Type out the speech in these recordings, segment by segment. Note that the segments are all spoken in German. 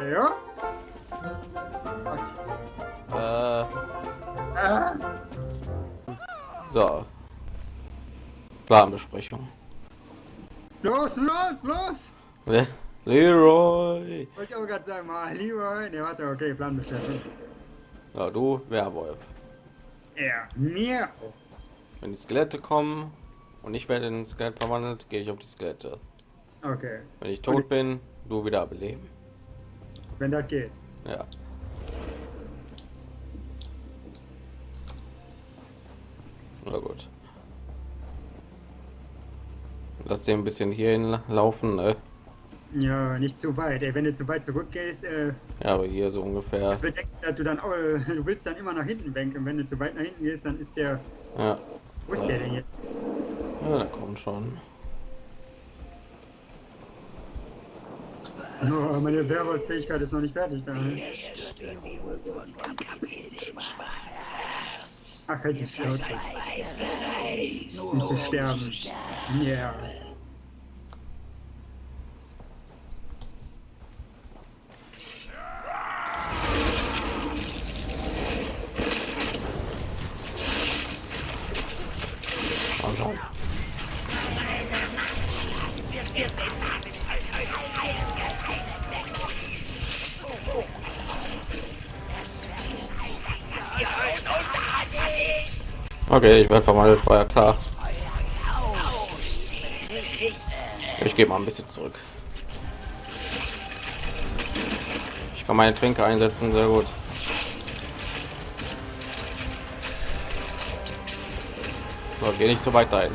Ja. Äh, Ah, so. Planbesprechung. los, los, los! Le- Leroy. Wollte ich auch gerade sagen, mal lieber. Ne, warte, okay, Planbeschäftigung. Ja, du, Werwolf. Ja, mir. Wenn die Skelette kommen und ich werde in ein Skelett verwandelt, gehe ich auf die Skelette. Okay, Wenn ich tot ich- bin, du wieder beleben. wenn das geht. Ja. Na gut. Lass den ein bisschen hierhin laufen, ne? Ja, nicht zu weit. Ey, wenn du zu weit zurückgehst, äh, Ja, aber hier so ungefähr. das bedeckt, dass du dann, auch, äh, du willst dann immer nach hinten wenken. Wenn du zu weit nach hinten gehst, dann ist der, Ja, wo ist der denn jetzt? ja da kommt schon. Oh, meine Werwolf-Fähigkeit ist noch nicht fertig da. Ach, halt die Schnauze. Um zu sterben. Ja. Okay, ich werde verwandelt, war ja klar. Ich gehe mal ein bisschen zurück. Ich kann meine Tränke einsetzen, sehr gut. So, geh nicht zu weit dahin.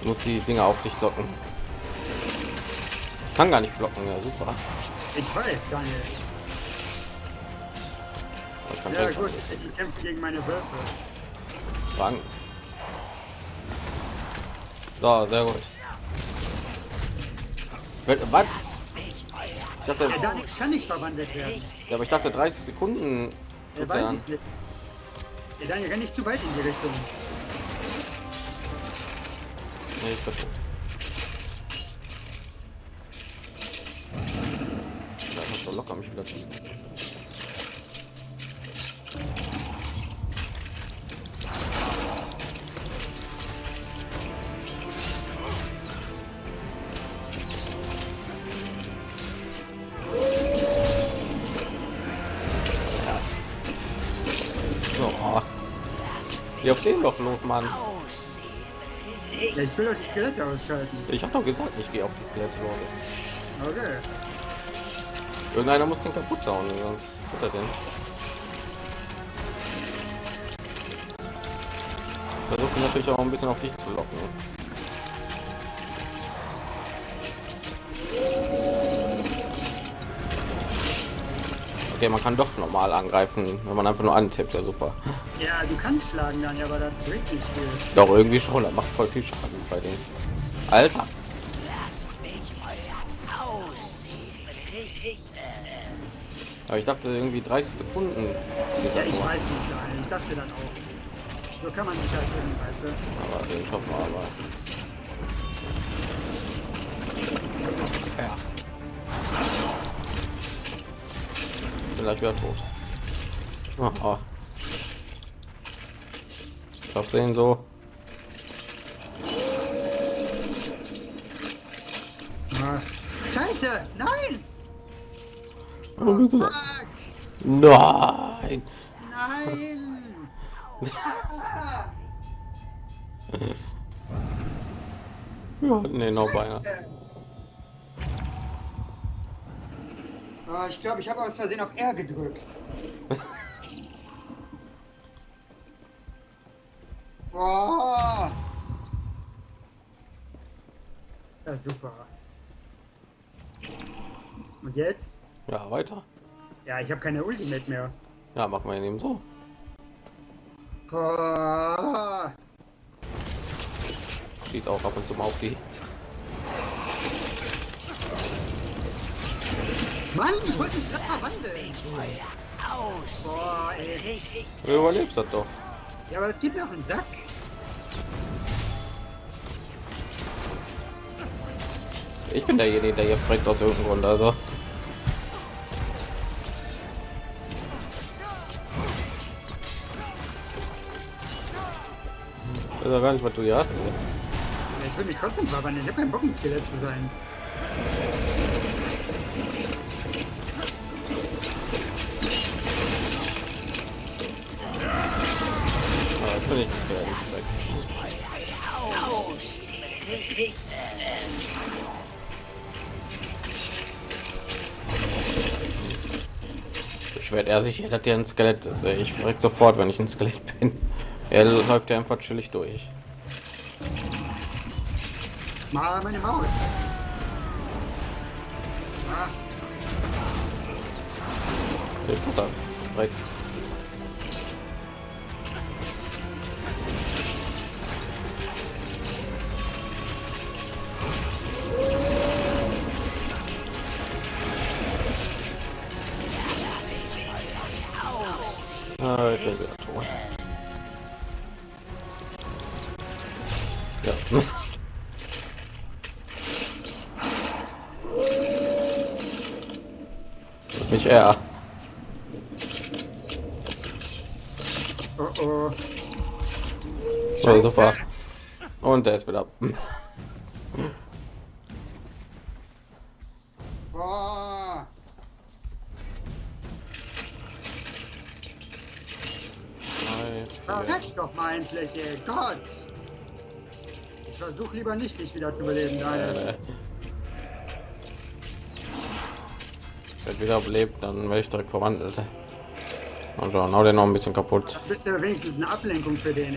Du musst die Dinger auf dich locken. Ich kann gar nicht blocken, ja super. Ich weiß, Daniel. Aber Ich Ja, gut, ich kämpfe gegen meine Wölfe. Fangen. So, sehr gut. Was? Ich dachte, Daniel kann nicht verwandelt werden. ja, aber ich dachte 30 Sekunden. Tut er an. Der Daniel kann nicht zu weit in die Richtung. Nee, ich verstehe. Da muss doch locker mich wieder Auf den doch los, Mann. Ich will euch die Skelette ausschalten. Ich hab doch gesagt, ich gehe auf die Skelette, Leute. Okay. Irgendeiner muss den kaputt hauen, sonst wird er den. Versuche natürlich auch ein bisschen auf dich zu locken. Okay, man kann doch normal angreifen, wenn man einfach nur antippt, ja super. Ja, du kannst schlagen, Daniel, aber das bringt nicht viel. Doch irgendwie schon, das macht voll viel Schaden bei denen. Alter, aber ich dachte irgendwie 30 Sekunden. Ja, ich weiß nicht, Daniel. Ich dachte dann auch. So kann man sich halt weißt du. Aber den schaffen wir aber. Gleich wieder tot. Oh, oh. Schaffst du ihn so? Scheiße! Nein! Oh, Oh, bitte. fuck! Nein! Nein! Ja, nee, noch beinahe. Oh, ich glaube, ich habe aus Versehen auf R gedrückt. Boah! Ja, super. Und jetzt? Ja, weiter. Ja, ich habe keine Ultimate mehr. Ja, machen wir ihn eben so. Oh, Schießt auch ab und zu mal auf die. Mann, ich wollte mich gerade verwandeln. Boah, ey. Du überlebst das doch. Ja, aber das geht mir auf den Sack. Ich bin derjenige, der hier fragt aus irgendeinem Grund. Also. Ich weiß ja gar nicht, was du hier hast. Ich will mich trotzdem verwandeln. Ich habe keinen Bock, ein Skelett zu sein. Aber ich bin nicht gefährlich. Beschwert er sich, dass er ein Skelett ist. ey. Ich frag sofort, wenn ich ein Skelett bin. Er läuft ja einfach chillig durch. Mal meine Maus. Ah, Okay, pass auf. Direkt. Mich eher. oh oh. So, super. Und der ist wieder. Boah. Verreck doch mal endlich, ey. Gott. Ich versuche lieber nicht, dich wieder zu beleben, Daniel. Wenn wieder lebt, dann werde ich direkt verwandelt. Also, hau den noch ein bisschen kaputt. Du bist ja wenigstens eine Ablenkung für den.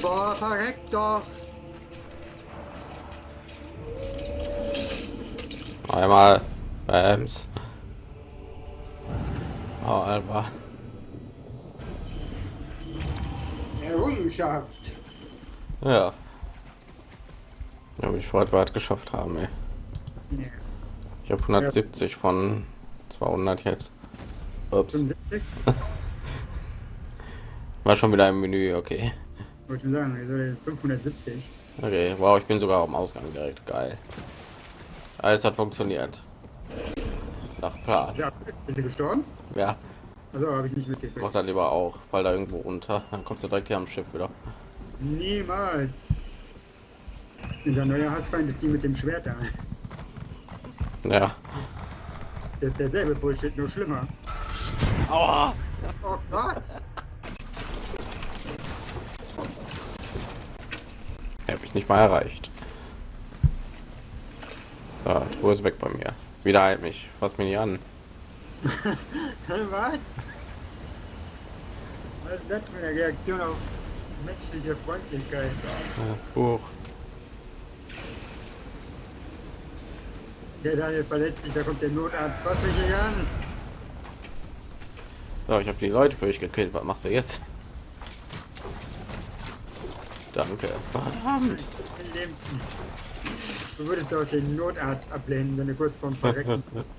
Boah, verreck doch. Einmal. Bams. Oh, Alter. Errungenschaft. Ja. Ja, freut, wir es geschafft haben, ey. Ich habe 170 von 200 jetzt. Ups. 75? War schon wieder im Menü, okay. Wollte schon sagen, wir sind 570. Okay, wow, ich bin sogar am Ausgang direkt. Geil. Alles hat funktioniert. Nach Plan. Ist er, ist er gestorben? Ja, Also habe ich nicht mitgekriegt. mach dann lieber auch. Fall da irgendwo runter. Dann kommst du direkt hier am Schiff wieder. Niemals. Unser neuer Hassfeind ist die mit dem Schwert da. Ja. Das ist derselbe Bullshit, nur schlimmer. Aua! Oh Gott! Habe ich nicht mal erreicht. Ja, Truhe ist weg bei mir. Wieder halt mich. Fass mich nicht an. Was? Was ist das für eine Reaktion auf menschliche Freundlichkeit? Ja, Huch. Der Daniel verletzt sich, da kommt der Notarzt. Fass mich nicht an! So, ich habe die Leute für dich gekillt. Was machst du jetzt? Danke. Verdammt. Du würdest auch den Notarzt ablehnen, wenn du kurz vorm Verrecken bist.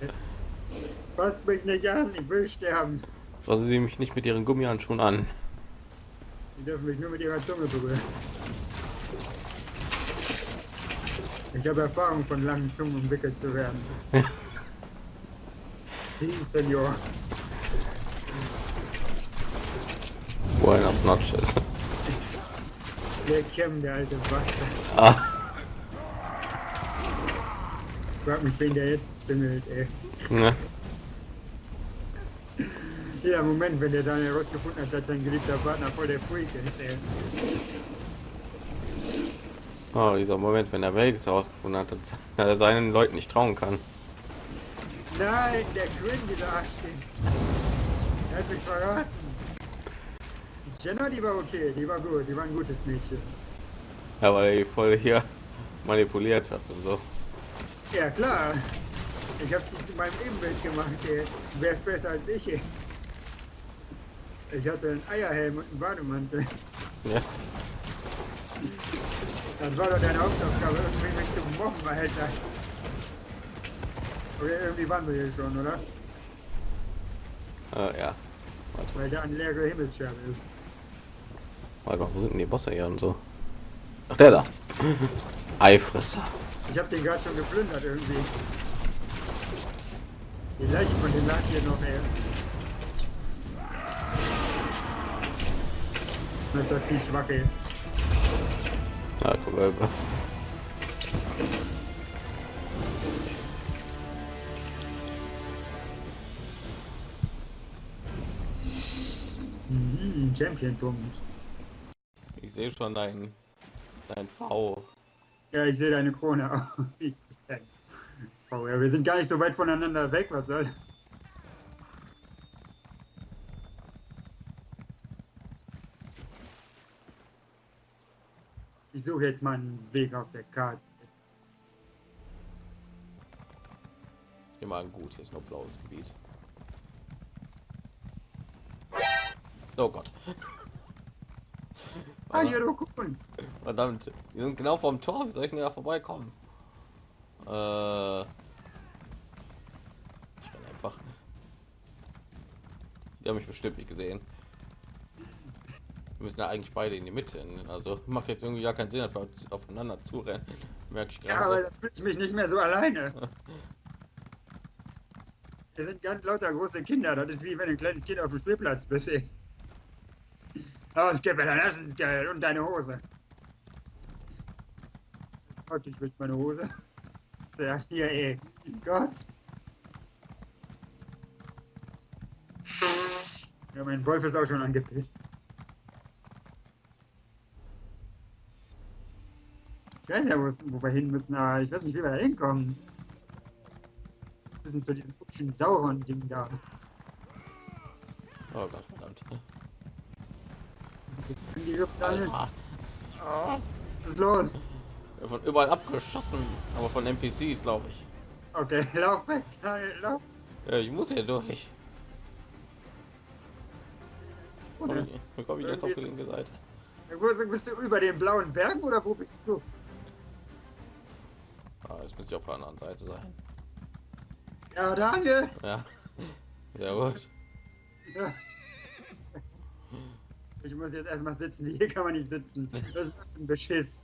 Fasst mich nicht an, ich will sterben. Fassen Sie mich nicht mit Ihren Gummihandschuhen an. Sie dürfen mich nur mit ihrer Zunge berühren. Ich habe Erfahrung von langen Zungen umwickelt zu werden. Sie, Senor. Buenas noches. Der Kim, der alte Bastard. Ah, Frag mich, wen der jetzt züngelt, ey. ne? Jeder Moment, wenn der Daniel herausgefunden hat, dass sein geliebter Partner voll der Freak ist, ey. Oh, dieser Moment, wenn er Vegas herausgefunden hat, dass er seinen Leuten nicht trauen kann. Nein, der Quinn, dieser Arschkind. Er hat mich verraten. Jenna, die war okay, die war gut, die war ein gutes Mädchen. Ja, weil die voll hier manipuliert hast und so. Ja, klar. Ich hab dich zu meinem Ebenbild gemacht, ey. Du wärst besser als ich, ey. Ich hatte einen Eierhelm und einen Bademantel. Ja. Das war doch deine Hauptaufgabe, irgendwie mich zu mobben, Alter. Oder irgendwie waren wir hier schon, oder? Äh, ja. Weil da eine leere Himmelsscherbe ist. Warte wo sind denn die Bosse hier und so? Ach, der da. Eifresser. Ich hab den gerade schon geplündert irgendwie. Die Leiche von dem lag hier noch, ey. Das ist doch viel schwach, ey. Ja, guck mal. Mhm, Champion-Punkt. Ich sehe schon dein, dein V. Ja, ich sehe deine Krone Oh ja, wir sind gar nicht so weit voneinander weg, was soll. Ich suche jetzt mal einen Weg auf der Karte. Mal gut, hier ist noch blaues Gebiet. Oh Gott. Verdammt, wir sind genau vorm Tor. Wie soll ich denn da vorbeikommen? Äh, ich renn einfach. Die haben mich bestimmt nicht gesehen. Wir müssen ja eigentlich beide in die Mitte. Also macht jetzt irgendwie gar keinen Sinn, wir aufeinander zurennen. Merke ich Ja, aber gerade. da fühle ich mich nicht mehr so alleine. Wir sind ganz lauter große Kinder. Das ist wie wenn ein kleines Kind auf dem Spielplatz bist. ey. Oh, Skipper, das ist geil. Und deine Hose. Gott, ich will's meine Hose. Ja, hier, ey. Gott. Ja, mein Wolf ist auch schon angepisst. Ich weiß ja, wo, wir hin müssen, aber ich weiß nicht, wie wir da hinkommen. Wir müssen zu diesem hübschen Sauron-Ding da. Oh Gott, verdammt. Die. Alter. Was ist los? Von überall abgeschossen, aber von NPCs, glaube ich. Okay, lauf weg. Lauf. Ja, ich muss hier durch. Wie komme ich jetzt auf die linke Seite? Wo bist- bist du über den blauen Berg oder wo bist du? Ah, jetzt müsste ich auf der anderen Seite sein. Ja, danke. Ja. Sehr gut. Ja. Ich muss jetzt erstmal sitzen. Hier kann man nicht sitzen. Das ist ein Beschiss.